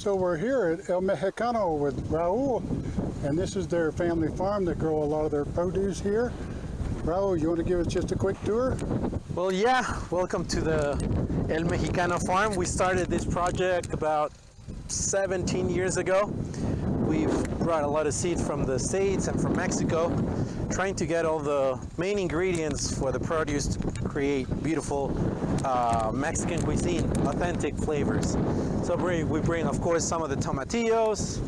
So we're here at El Mexicano with Raul, and this is their family farm. that grow a lot of their produce here. Raul, you want to give us just a quick tour? Well, yeah, welcome to the El Mexicano farm. We started this project about 17 years ago. We've brought a lot of seed from the States and from Mexico, trying to get all the main ingredients for the produce to create beautiful uh, Mexican cuisine, authentic flavors. So we we bring, of course, some of the tomatillos.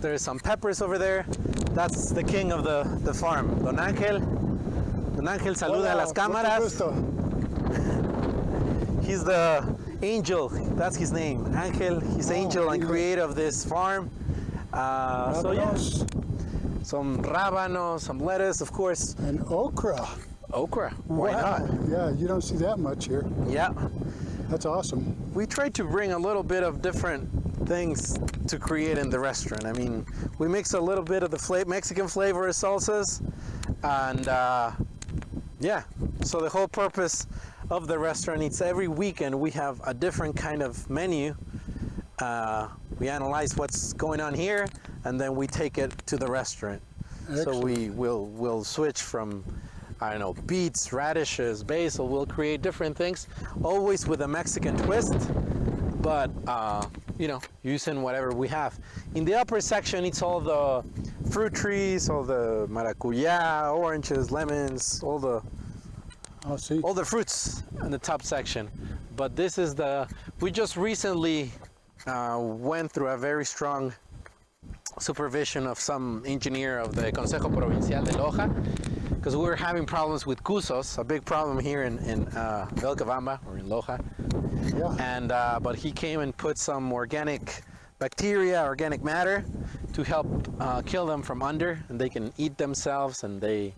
There's some peppers over there. That's the king of the, the farm, Don Ángel. Don Ángel saluda a las cámaras. gusto. He's the angel. That's his name, Angel. He's Oh, angel and creator of this farm. Uh, so yeah, some rábanos, some lettuce, of course, and okra. okra. Why Wow. not? Yeah, you don't see that much here. Yeah, That's awesome. we try to bring a little bit of different things to create in the restaurant. I mean, we mix a little bit of the fla- Mexican flavor of salsas, and uh, yeah. So the whole purpose of the restaurant is every weekend we have a different kind of menu. Uh, we analyze what's going on here, and then we take it to the restaurant. So we will will switch from I don't know beets, radishes, basil. We'll create different things, always with a Mexican twist, but uh, you know using whatever we have. In the upper section, it's all the fruit trees, all the maracuya, oranges, lemons, all the I'll see. all the fruits in the top section. But this is the we just recently uh, went through a very strong supervision of some engineer of the Consejo Provincial de Loja because we were having problems with cusos, a big problem here in, in uh, Vilcabamba or in Loja. Yeah. And uh, but he came and put some organic bacteria, organic matter to help uh, kill them from under, and they can eat themselves, and they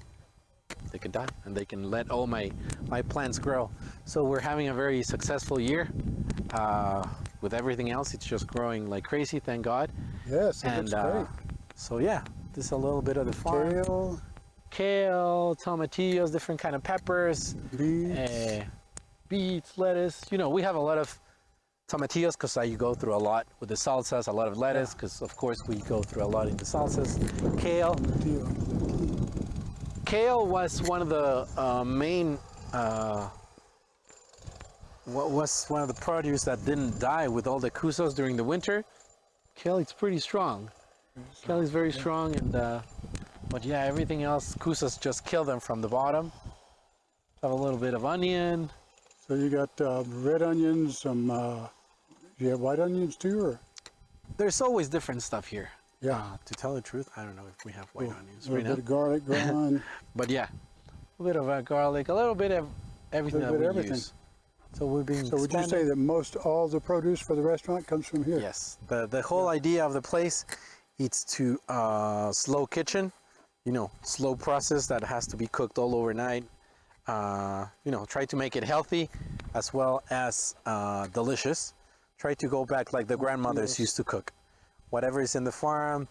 they can die, and they can let all my my plants grow. So we're having a very successful year. Uh, with everything else, it's just growing like crazy. Thank God. Yes, it And looks uh, great. so yeah, this is a little bit of the farm. Kale, Kale, tomatillos, different kind of peppers, beets. uh, beets, lettuce. You know, we have a lot of tomatillos because you go through a lot with the salsas, a lot of lettuce because of course we go through a lot in the salsas. Kale. Kale was one of the uh, main, uh, what was one of the produce that didn't die with all the cusos during the winter. Kale is pretty strong. Kale is very strong and, uh, but yeah, everything else, cusos just kill them from the bottom. Have a little bit of onion. So you got uh, red onions, some, uh, you have white onions too, or? There's always different stuff here. Yeah. Uh, to tell the truth, I don't know if we have white onions a right little now. bit of garlic going on. But yeah, a little bit of uh, garlic, a little bit of everything Little that bit we of everything. use. So we've been. So would you say that most all the produce for the restaurant comes from here? Yes. The the whole idea of the place, it's to uh, slow kitchen, you know, slow process that has to be cooked all overnight. Uh, you know, try to make it healthy as well as uh, delicious. Try to go back like the grandmothers Yes. used to cook. Whatever is in the farm,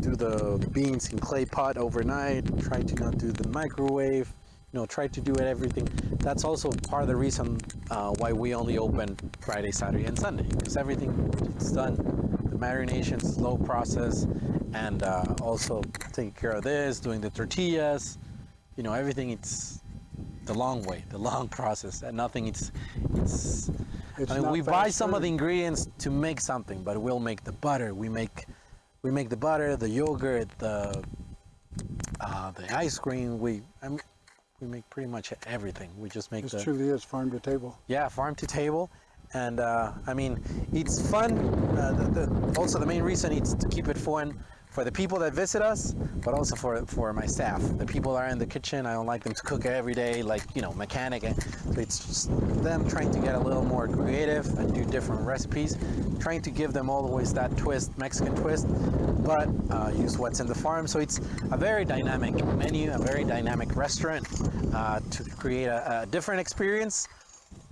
do the beans in clay pot overnight. Try to not do the microwave. You know, try to do it everything. That's also part of the reason uh, why we only open Friday, Saturday, and Sunday because everything is done. The marination, slow process, and uh, also taking care of this, doing the tortillas. You know, everything. It's the long way, the long process, and nothing. It's it's. It's I mean, we buy some of the ingredients to make something, but we'll make the butter. We make we make the butter, the yogurt, the uh, the ice cream. We I mean, we make pretty much everything. We just make This the truly is farm to table. yeah farm to table, and uh, I mean it's fun. Uh, the, the, also, the main reason is to keep it fun for the people that visit us, but also for for my staff. The people are in the kitchen, I don't like them to cook every day, like you know mechanic. It's just them trying to get a little more creative and do different recipes, trying to give them always that twist, Mexican twist, but uh, use what's in the farm. So it's a very dynamic menu, a very dynamic restaurant uh, to create a, a different experience,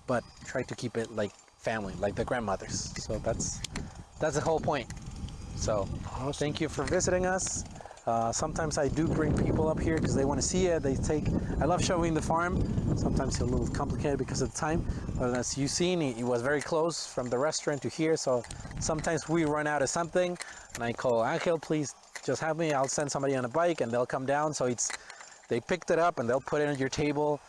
but try to keep it like family, like the grandmothers. So that's that's the whole point. So Awesome. thank you for visiting us. Uh, sometimes I do bring people up here because they want to see it. They take. I love showing the farm. Sometimes it's a little complicated because of the time, but as you've seen, it, it was very close from the restaurant to here. So sometimes we run out of something, and I call Angel, please just have me. I'll send somebody on a bike, and they'll come down. So it's they picked it up and they'll put it on your table.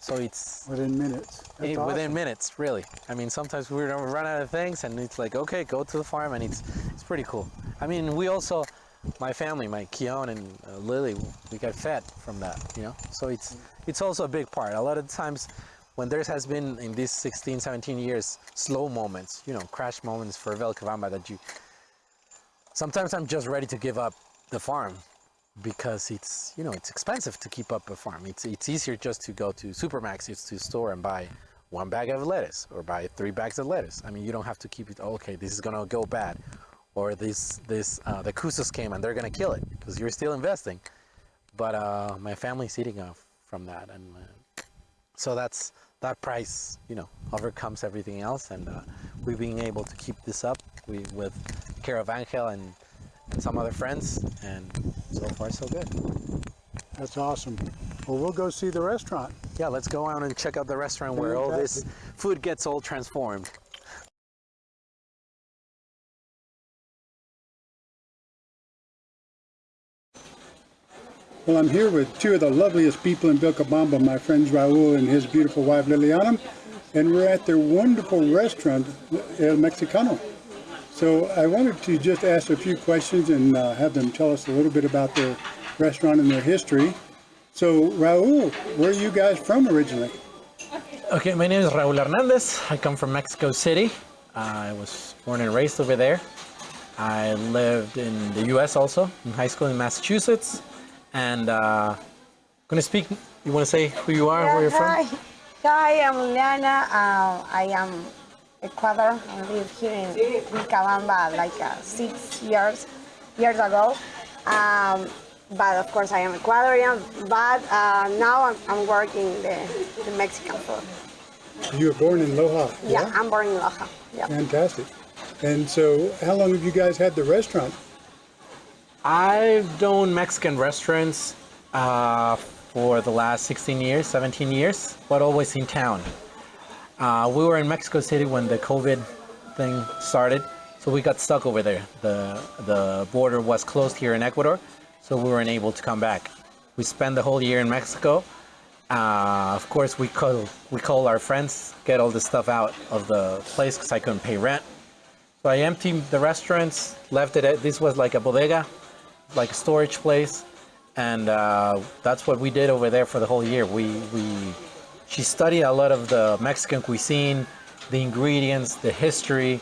So it's Within minutes. Eh, awesome. within minutes, really. I mean, sometimes we run out of things, and it's like, okay, go to the farm, and it's it's pretty cool. I mean, we also, my family, my Keon and uh, Lily, we got fed from that, you know. So it's it's also a big part. A lot of times, when there has been in these 16, 17 years, slow moments, you know, crash moments for Vilcabamba that you. Sometimes I'm just ready to give up the farm because it's you know it's expensive to keep up a farm. It's it's easier just to go to Supermaxi, it's to store and buy one bag of lettuce or buy three bags of lettuce. I mean you don't have to keep it. "Oh, Okay, this is gonna go bad, or this this uh, the Kusos came and they're gonna kill it because you're still investing. But uh, my family's eating off from that, and uh, so that's that price you know overcomes everything else, and uh, we've been able to keep this up we, with care of Angel and and some other friends, and so far so good. That's awesome. Well, we'll go see the restaurant. Yeah, let's go out and check out the restaurant where all this food gets all transformed. Well, I'm here with two of the loveliest people in Vilcabamba, my friends Raul and his beautiful wife Liliana, and we're at their wonderful restaurant, El Mexicano. So I wanted to just ask a few questions and uh, have them tell us a little bit about their restaurant and their history. So Raul, where are you guys from originally? Okay, my name is Raul Hernandez. I come from Mexico City. I was born and raised over there. I lived in the U.S. also, in high school in Massachusetts. And uh, I'm gonna speak. You want to say who you are, where you're hi. from? Hi, I'm Liana. Uh, I am Ecuador. I lived here in Vilcabamba like uh, six years years ago. Um, but of course, I am Ecuadorian. But uh, now I'm, I'm working the, the Mexican food. You were born in Loja. Yeah, I'm born in Loja. Yeah. Fantastic. And so how long have you guys had the restaurant? I've done Mexican restaurants uh, for the last 16 years, 17 years, but always in town. Uh, we were in Mexico City when the COVID thing started, so we got stuck over there. The the border was closed here in Ecuador, so we weren't able to come back. We spent the whole year in Mexico. Uh, of course, we call we call our friends, get all the stuff out of the place because I couldn't pay rent. So I emptied the restaurants, left it. At, this was like a bodega, like a storage place, and uh, that's what we did over there for the whole year. We we she studied a lot of the Mexican cuisine, the ingredients, the history.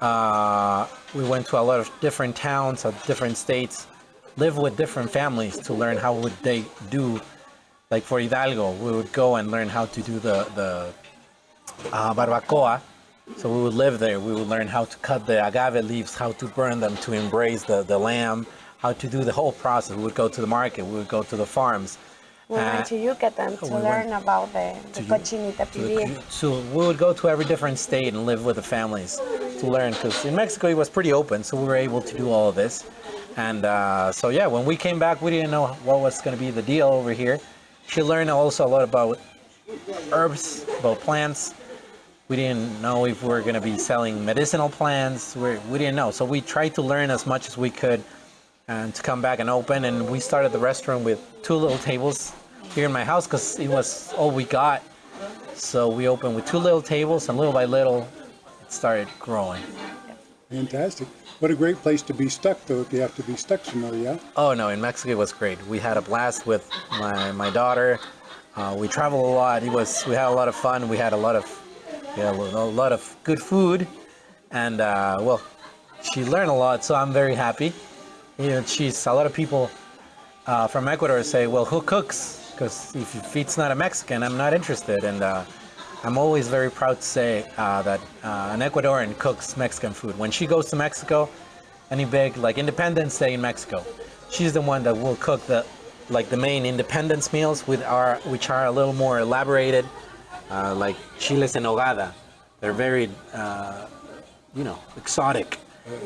Uh, we went to a lot of different towns of different states, lived with different families to learn how would they do. Like for Hidalgo, we would go and learn how to do the the uh, barbacoa. So we would live there. We would learn how to cut the agave leaves, how to burn them to embrace the, the lamb, how to do the whole process. We would go to the market. We would go to the farms. We Uh, went to Yucatan to we learn about the, the cochinita pibil. So we would go to every different state and live with the families to learn. Because in Mexico it was pretty open, so we were able to do all of this. And uh, so yeah, when we came back, we didn't know what was going to be the deal over here. She learned also a lot about herbs, about plants. We didn't know if we were going to be selling medicinal plants. We, we didn't know. So we tried to learn as much as we could and to come back and open. And we started the restaurant with two little tables here in my house because it was all we got. So we opened with two little tables, and little by little, it started growing. Fantastic. What a great place to be stuck, though, if you have to be stuck somewhere, yeah? Oh no, in Mexico it was great. We had a blast with my, my daughter. Uh, we traveled a lot. It was we had a lot of fun. We had a lot of yeah, a lot of good food, and uh, well, she learned a lot. So I'm very happy. You know, she's a lot of people uh, from Ecuador say, well, who cooks? Because if, if it's not a Mexican, I'm not interested. And uh, I'm always very proud to say uh, that uh, an Ecuadorian cooks Mexican food. When she goes to Mexico, any big like Independence Day in Mexico, she's the one that will cook the like the main independence meals with our which are a little more elaborated, uh, like chiles en nogada. They're very uh, you know exotic.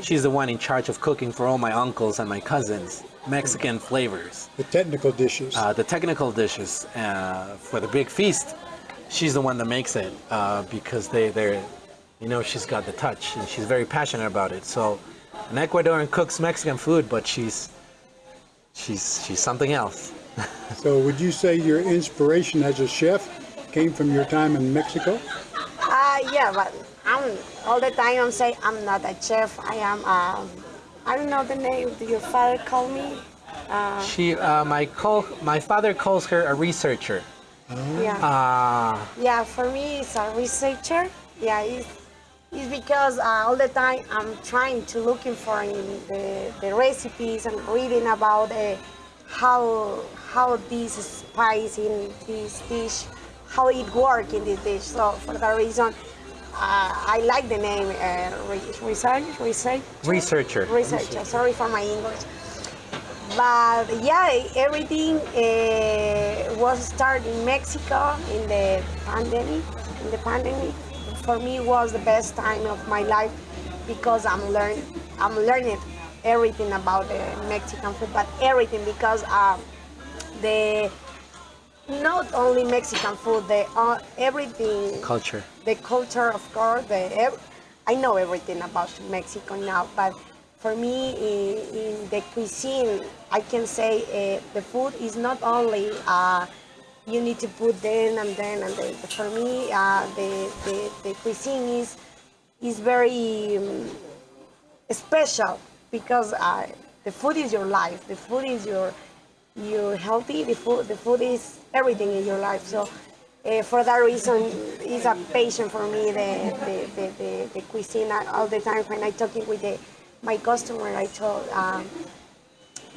She's the one in charge of cooking for all my uncles and my cousins. Mexican flavors, The technical dishes. uh, the technical dishes uh, for the big feast. She's the one that makes it uh, because they they're, you know, she's got the touch and she's very passionate about it. So, an Ecuadorian cooks Mexican food, but she's she's she's something else. so would you say your inspiration as a chef came from your time in Mexico? Uh, yeah, but I'm all the time I'm saying I'm not a chef. I am. Um, I don't know the name. Do your father call me? Uh, She, uh, my call, my father calls her a researcher. yeah. Uh, Yeah, for me, it's a researcher. Yeah, it's, it's because uh, all the time I'm trying to looking for in the, the recipes and reading about uh, how how this spice in this dish, how it work in this dish. So for that reason, I like the name uh, research research researcher. researcher. Sorry for my English. But yeah, everything uh, was started in Mexico in the pandemic. In the pandemic, for me was the best time of my life because I'm learn I'm learning everything about the Mexican food, but everything because uh, the not only Mexican food, the uh, everything Culture. the culture, of course. The ev- I know everything about Mexico now, but for me, in, in the cuisine, I can say uh, the food is not only uh, you need to put then and then and then. For me, uh, the, the the cuisine is is very um, special because uh, the food is your life. The food is your you're healthy. The food the food is everything in your life. So uh, for that reason, it's a passion for me. The the, the, the, the cuisine all the time when I talking with the, my customer, I told um,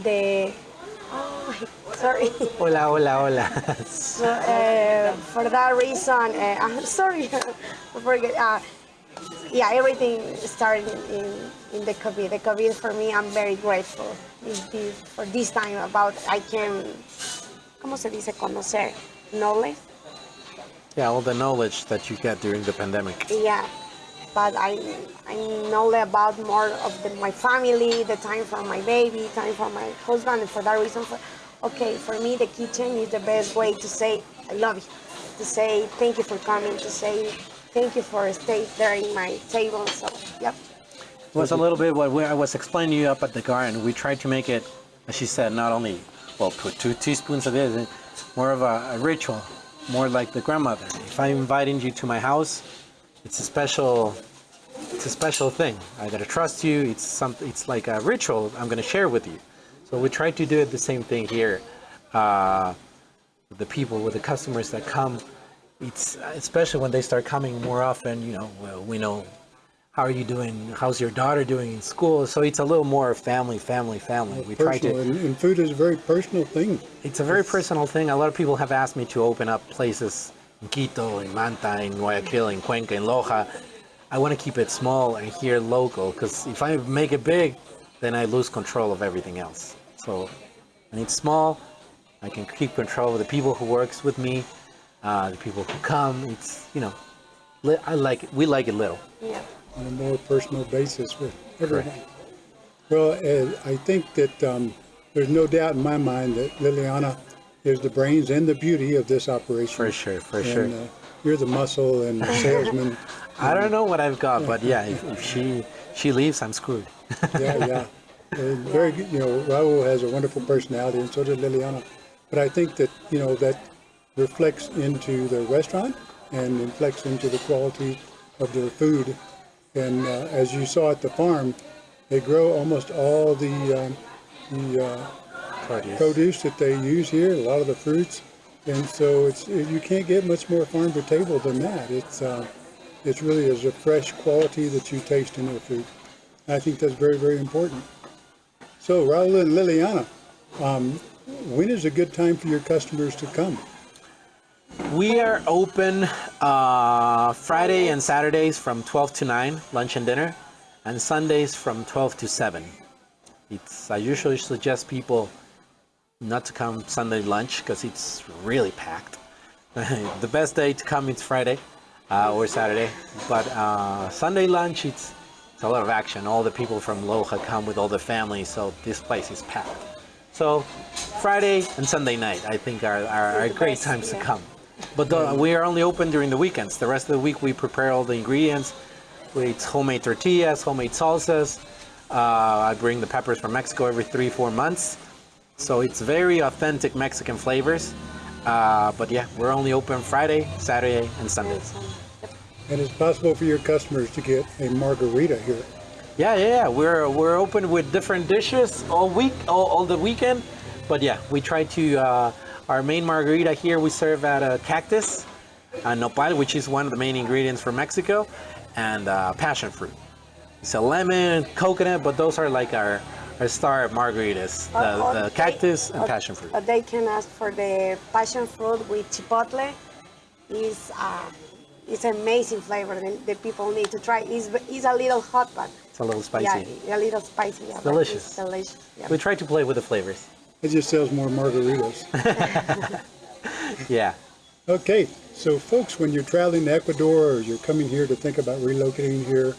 the oh, sorry. Hola, hola, hola. So, uh, for that reason, uh, I'm sorry, I forget. Uh, yeah, everything started in, in the COVID. The COVID for me, I'm very grateful is this, for this time about I can, ¿cómo se dice conocer? Knowledge. yeah, all the knowledge that you get during the pandemic. Yeah, but I I know about more of the, my family, the time for my baby, time for my husband, and for that reason, for okay, for me the kitchen is the best way to say I love you, to say thank you for coming, to say thank you for staying there in my table. So yep, It was a little bit what we, I was explaining to you up at the garden. We tried to make it, as she said, not only, well, put two teaspoons of this, more of a, a ritual, more like the grandmother. If I'm inviting you to my house, it's a special, it's a special thing. I gotta trust you. It's some, it's like a ritual I'm gonna share with you. So we try to do it the same thing here. Uh, the people, with the customers that come, it's especially when they start coming more often. You know, well, we know how are you doing? How's your daughter doing in school? So it's a little more family, family, family. We try to. and, and food is a very personal thing. It's a very personal thing. A lot of people have asked me to open up places in Quito, in Manta, in Guayaquil, in Cuenca, in Loja. I want to keep it small and here local because if I make it big, then I lose control of everything else. So when it's small, I can keep control of the people who works with me, uh, the people who come. It's you know, li- I like it. We like it little. yeah, on a more personal basis with everything. Well, uh, I think that um, there's no doubt in my mind that Liliana is the brains and the beauty of this operation. For sure, for and, sure. Uh, you're the muscle and the salesman. I don't know what I've got, but yeah, if, if she she leaves, I'm screwed. yeah, yeah. And very good. You know, Raul has a wonderful personality, and so does Liliana. But I think that you know that reflects into the restaurant and reflects into the quality of their food. And uh, as you saw at the farm, they grow almost all the um, the uh, Produce. produce that they use here, a lot of the fruits, and so it's you can't get much more farm to table than that. It's uh, it's really is a fresh quality that you taste in their food. I think that's very very important. So Raul and Liliana, um, when is a good time for your customers to come? We are open uh, Friday and Saturdays from 12 to 9, lunch and dinner, and Sundays from 12 to 7. It's I usually suggest people not to come Sunday lunch because it's really packed. the best day to come is Friday uh, or Saturday, but uh, Sunday lunch it's it's a lot of action. All the people from Loja come with all the families, so this place is packed. So Friday and Sunday night, I think, are, are, are great times to come. But the, we are only open during the weekends. The rest of the week, we prepare all the ingredients. We eat homemade tortillas, homemade salsas. Uh, I bring the peppers from Mexico every three, four months. So it's very authentic Mexican flavors. Uh, but yeah, we're only open Friday, Saturday, and Sundays. And it's possible for your customers to get a margarita here. Yeah, yeah, yeah. We're we're open with different dishes all week, all, all the weekend. But yeah, we try to. Uh, our main margarita here we serve at a cactus, uh, nopal, which is one of the main ingredients for Mexico, and uh, passion fruit. It's a lemon, coconut, but those are like our our star margaritas: the, Or- the they- cactus and passion fruit. they can ask for the passion fruit with chipotle. Is uh, it's amazing flavor. The, the people need to try. It's, it's a little hot, but It's a little spicy. yeah, a little spicy. Yeah, delicious. Delicious. Yeah. We try to play with the flavors. It just sells more margaritas. Yeah. Okay, so folks, when you're traveling to Ecuador or you're coming here to think about relocating here,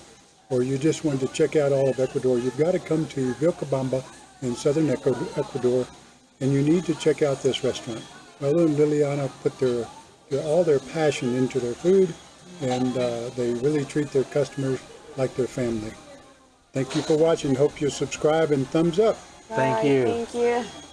or you just want to check out all of Ecuador, you've got to come to Vilcabamba in southern Ecuador, and you need to check out this restaurant. Raul and Liliana put their, their all their passion into their food, and uh, they really treat their customers like their family. Thank you for watching. Hope you subscribe and thumbs up. Thank Bye, you. Thank you.